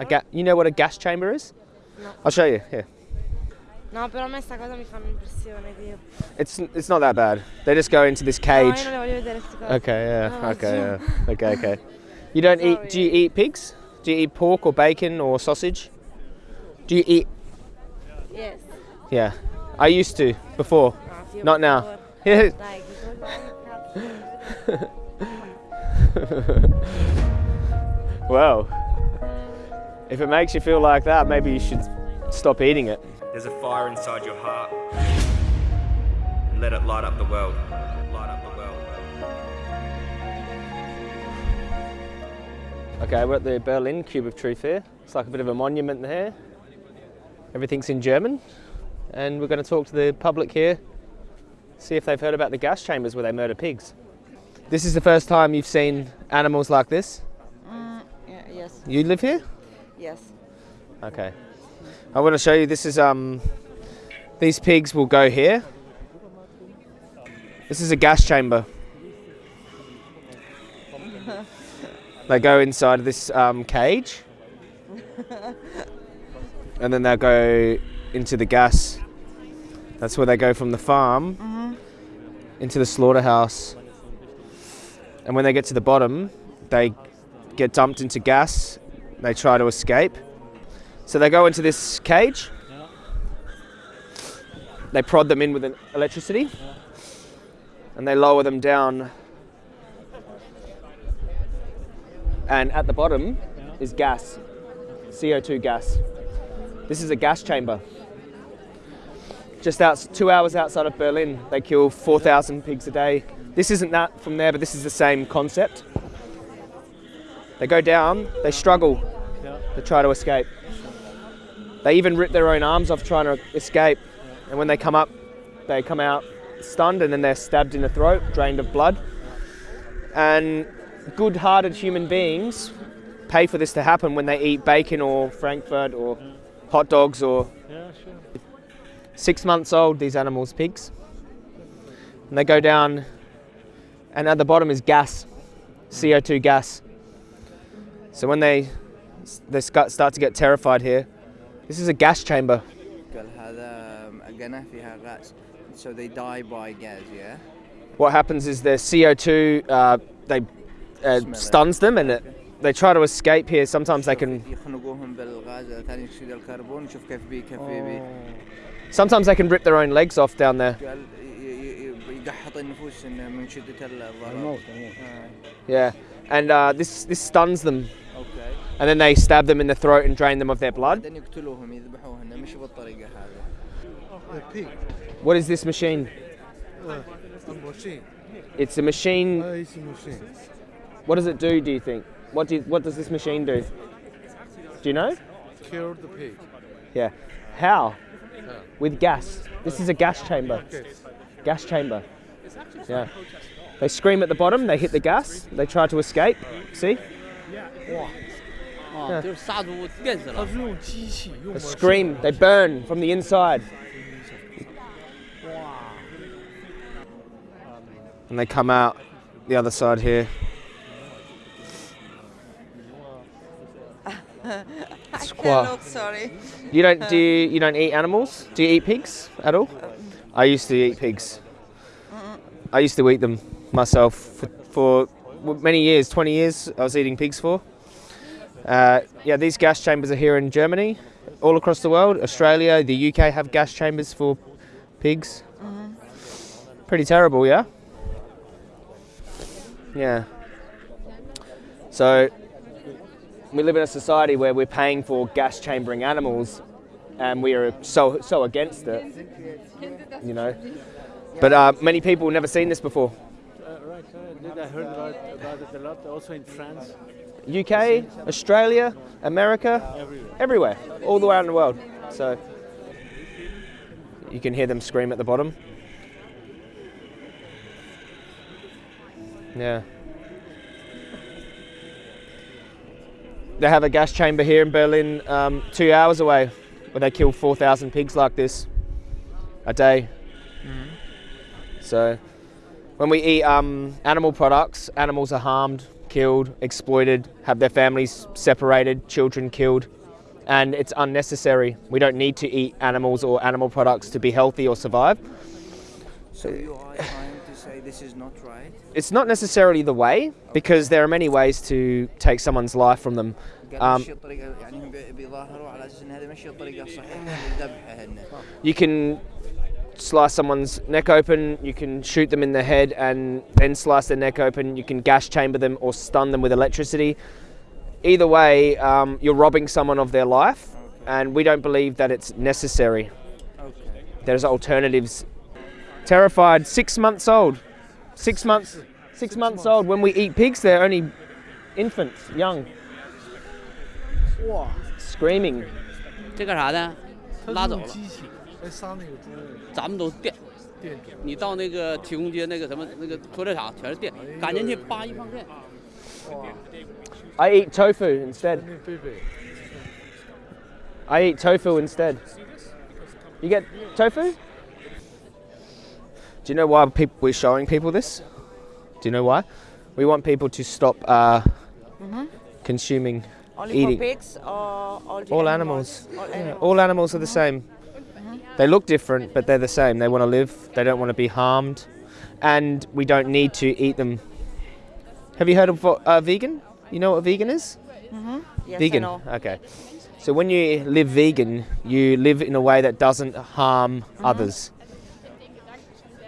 A ga- you know what a gas chamber is? No. I'll show you. Here. No, però a me sta cosa mi fa un'impressione eh, che. It's it's not that bad. They just go into this No, io cage. non le voglio vedere. Okay, yeah. No, okay, yeah. Okay, okay. You don't eat do you eat pigs? Do you eat pork or bacon or sausage? Do you eat Yes. Yeah. I used to before. Ah, no, Not now. Yeah. Dai, che cosa... well, if it makes you feel like that, maybe you should stop eating it. There's a fire inside your heart. And let it light up the world. Light up the world. Okay, we're at the Berlin Cube of Truth here. It's like a bit of a monument there. Everything's in German. And we're going to talk to the public here, see if they've heard about the gas chambers where they murder pigs. This is the first time you've seen animals like this? Mm, yeah, yes, You live here? Yes. Okay. I want to show you this is um these pigs will go here. This is a gas chamber. they go inside this um, cage. and then they'll go into the gas. That's where they go from the farm into the slaughterhouse. And when they get to the bottom, they get dumped into gas. They try to escape. So they go into this cage. They prod them in with an electricity. And they lower them down. And at the bottom is gas, CO2 gas. This is a gas chamber. Just out, two hours outside of Berlin, they kill 4,000 pigs a day. This isn't that from there, but this is the same concept. They go down, they struggle, they try to escape. They even rip their own arms off trying to escape. And when they come up, they come out stunned and then they're stabbed in the throat, drained of blood. And good hearted human beings pay for this to happen when they eat bacon or Frankfurt or hot dogs or. Six months old, these animals, pigs. And they go down, and at the bottom is gas, CO2 gas. So when they, they start to get terrified here, this is a gas chamber. So they die by gas, yeah? What happens is their CO2, uh, they uh, stuns them and it, they try to escape here. Sometimes they can... Oh. Sometimes they can rip their own legs off down there. Yeah and uh, this this stuns them. And then they stab them in the throat and drain them of their blood. Oh, what is this machine? Uh, a machine. It's a machine. Uh, it's a machine. What does it do? Do you think? What do you, what does this machine do? Do you know? The pig. Yeah. How? With gas. This is a gas chamber. Gas chamber. Yeah. They scream at the bottom, they hit the gas, they try to escape. See? They scream, they burn from the inside. And they come out the other side here. Squat. sorry. You don't do you, you, don't eat animals? Do you eat pigs at all? Um. I used to eat pigs. I used to eat them myself for, for many years, 20 years. I was eating pigs for. Uh, yeah, these gas chambers are here in Germany, all across the world. Australia, the UK have gas chambers for pigs. Pretty terrible, yeah. Yeah. So we live in a society where we're paying for gas chambering animals and we are so so against it you know but uh, many people have never seen this before right, right. I heard about, about it a lot, also in France. uk australia america everywhere all the way around the world so you can hear them scream at the bottom yeah they have a gas chamber here in berlin um, two hours away where they kill 4000 pigs like this a day so when we eat um, animal products, animals are harmed, killed, exploited, have their families separated, children killed, and it's unnecessary. We don't need to eat animals or animal products to be healthy or survive. So you are trying to say this is not right? It's not necessarily the way, okay. because there are many ways to take someone's life from them. Um, you can slice someone's neck open, you can shoot them in the head and then slice their neck open, you can gas chamber them or stun them with electricity. Either way, um, you're robbing someone of their life, and we don't believe that it's necessary. Okay. There's alternatives. Terrified, six months old. Six months, six months old. When we eat pigs, they're only infants, young, 哇， screaming. 这干啥的？他拉走了， 用机器来杀那个猪，咱们都是电。电住。你到那个提供街那个什么那个屠宰场全是电，赶进去叭一放电。 I eat tofu instead. 那贝贝， I eat tofu instead. You get tofu? Do you know why peop we're showing people this? Do you know why? We want people to stop uh, consuming, Only eating. for pigs or all the All animals? animals. All Yeah, animals. all animals are the same. Mm-hmm. They look different, but they're the same. They want to live. They don't want to be harmed, and we don't need to eat them. Have you heard of uh, vegan? You know what a vegan is? Mm-hmm. Yes, vegan. I know. Okay. So when you live vegan, you live in a way that doesn't harm mm-hmm. others.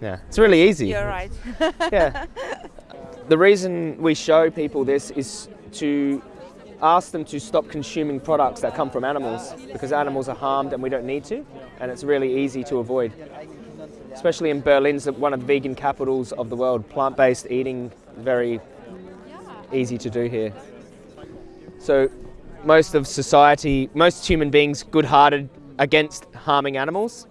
Yeah, it's really easy. You're right. Yeah. the reason we show people this is to ask them to stop consuming products that come from animals because animals are harmed and we don't need to, and it's really easy to avoid. Especially in Berlin's one of the vegan capitals of the world. Plant-based eating very easy to do here. So most of society, most human beings, good-hearted against harming animals,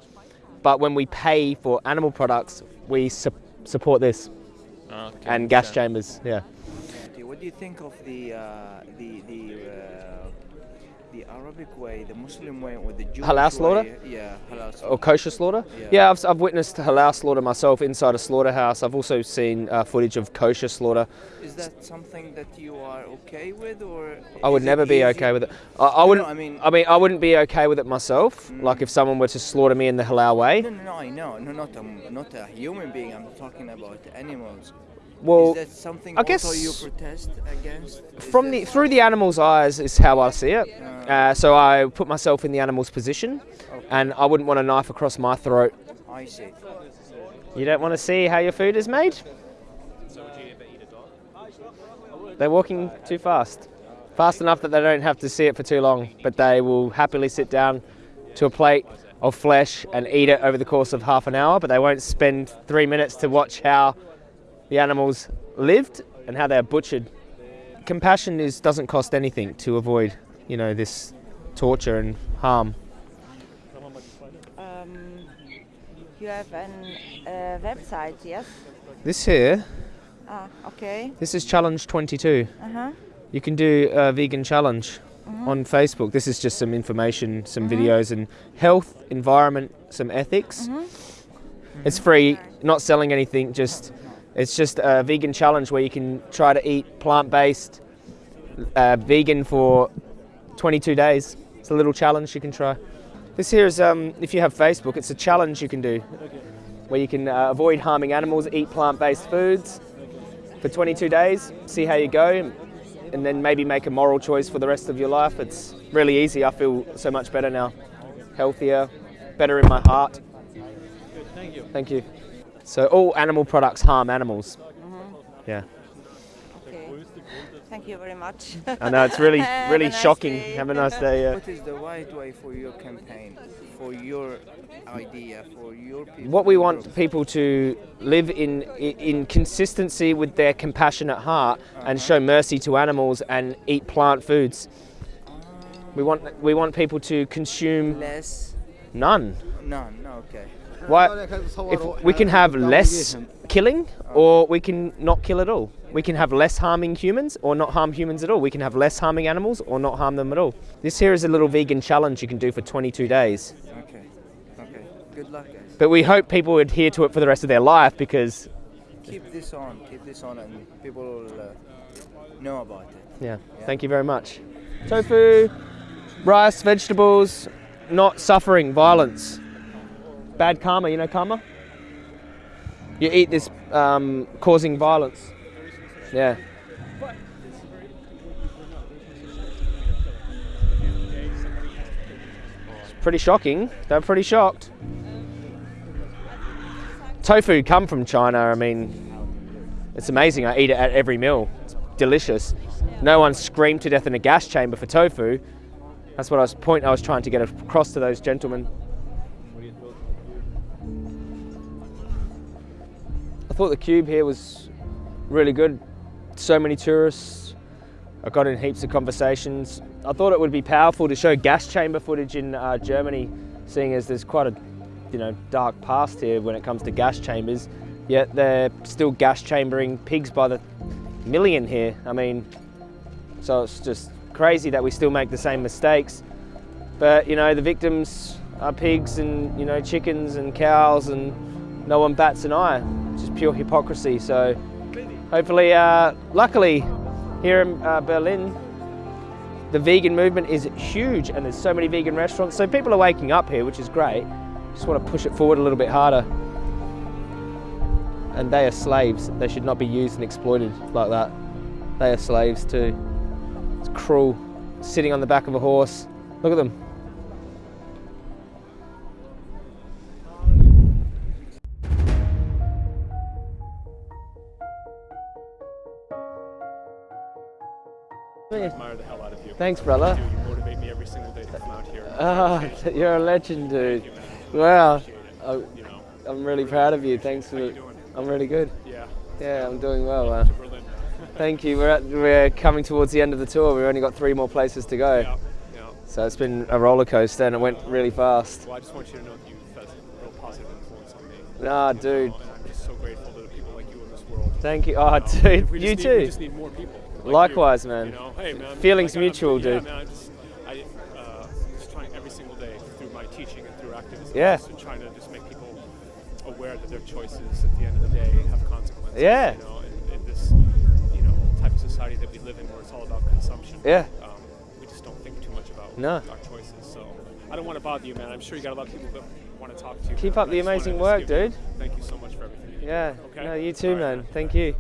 but when we pay for animal products, we su- support this and gas chambers. Yeah. What do you think of the uh, the the uh, the Arabic way, the Muslim way, or the Jewish Halal slaughter? way? Yeah, halal slaughter. Or kosher slaughter? Yeah. Yeah, I've, I've witnessed halal slaughter myself inside a slaughterhouse. I've also seen uh, footage of kosher slaughter. Is that something that you are okay with, or I would never be easy? okay with it. I, I wouldn't. I mean- I mean, I wouldn't be okay with it myself. Like if someone were to slaughter me in the halal way. No, no, no, I know, no, not a, not a human being. I'm talking about animals. Well, is that something I guess- protest against? Is from the through the animal's eyes is how I see it. Uh, so I put myself in the animal's position, and I wouldn't want a knife across my throat. I see. You don't want to see how your food is made? They're walking too fast. Fast enough that they don't have to see it for too long, but they will happily sit down to a plate of flesh and eat it over the course of half an hour, but they won't spend three minutes to watch how the animals lived and how they're butchered. Compassion is doesn't cost anything to avoid, you know, this torture and harm. Um, you have a uh, website, yes? This here, Ah, okay. this is challenge 22. Uh-huh. You can do a vegan challenge on Facebook. This is just some information, some videos, and health, environment, some ethics. It's free, not selling anything. Just it's just a vegan challenge where you can try to eat plant-based, uh, vegan for 22 days. It's a little challenge you can try. This here is um, if you have Facebook, it's a challenge you can do where you can uh, avoid harming animals, eat plant-based foods for 22 days, see how you go, and then maybe make a moral choice for the rest of your life. It's really easy. I feel so much better now, healthier, better in my heart. Thank you. Thank you. So all animal products harm animals. Mm-hmm. Yeah, Okay. Thank you very much. I know it's really, really nice shocking. day. Have a nice day. Yeah. What is the right way for your campaign, for your idea, for your people? What we want group? people to live in in consistency with their compassionate heart and uh-huh. show mercy to animals and eat plant foods. We want we want people to consume less, none. none. Okay. Why? If we can have less killing, or we can not kill at all. We can have less harming humans, or not harm humans at all. We can have less harming animals, or not harm them at all. This here is a little vegan challenge you can do for 22 days. Okay. Okay. Good luck, guys. But we hope people adhere to it for the rest of their life because keep this on, keep this on, and people will uh, know about it. Yeah. Thank you very much. Tofu, rice, vegetables, not suffering violence. Bad karma, you know karma? You eat this um, causing violence. Yeah. It's pretty shocking. They're pretty shocked. Tofu come from China. I mean, it's amazing. I eat it at every meal. It's delicious. No one screamed to death in a gas chamber for tofu. That's what I was point I was trying to get across to those gentlemen. Thought the cube here was really good. So many tourists. I got in heaps of conversations. I thought it would be powerful to show gas chamber footage in uh, Germany, seeing as there's quite a you know dark past here when it comes to gas chambers. Yet they're still gas chambering pigs by the million here. I mean, so it's just crazy that we still make the same mistakes. But you know, the victims are pigs and you know chickens and cows, and no one bats an eye. Just pure hypocrisy. So hopefully, uh, luckily, here in uh, Berlin, the vegan movement is huge, and there's so many vegan restaurants. So people are waking up here, which is great. Just want to push it forward a little bit harder. And they are slaves. They should not be used and exploited like that. They are slaves too. It's cruel. Sitting on the back of a horse. Look at them. Thanks, brother. You, you motivate me every single day to come out here. You. you're a legend, dude. Thank you, man. Wow. I, You know, I'm really proud of you. Thanks for. I'm really good. yeah. Yeah, I'm doing well. Uh, thank you. We're at, we're coming towards the end of the tour. We've only got three more places to go. Yeah, yeah. So it's been a roller coaster and it went really fast. Well, I just want you to know that you've had a real positive influence on me. Ah, dude. know, and I'm just so grateful to the people like you in this world. Thank you. Oh, know? dude, We you need, We too. just need more people. Like Likewise, man. You know, hey, man. Feelings like, I'm- mutual, yeah, dude. Man, I'm just, I, uh, just trying every single day through my teaching and through activism. Yeah. Just trying to just make people aware that their choices at the end of the day have consequences. Yeah. You know, in, in this, you know, type of society that we live in where it's all about consumption. Yeah. Um, we just don't think too much about No. our choices. So I don't want to bother you, man. I'm sure you got a lot of people that want to talk to you. Keep man, up the I just wanna amazing work, you- dude. Thank you so much for everything. Yeah. Okay. No, you too, All right, man. Thank you.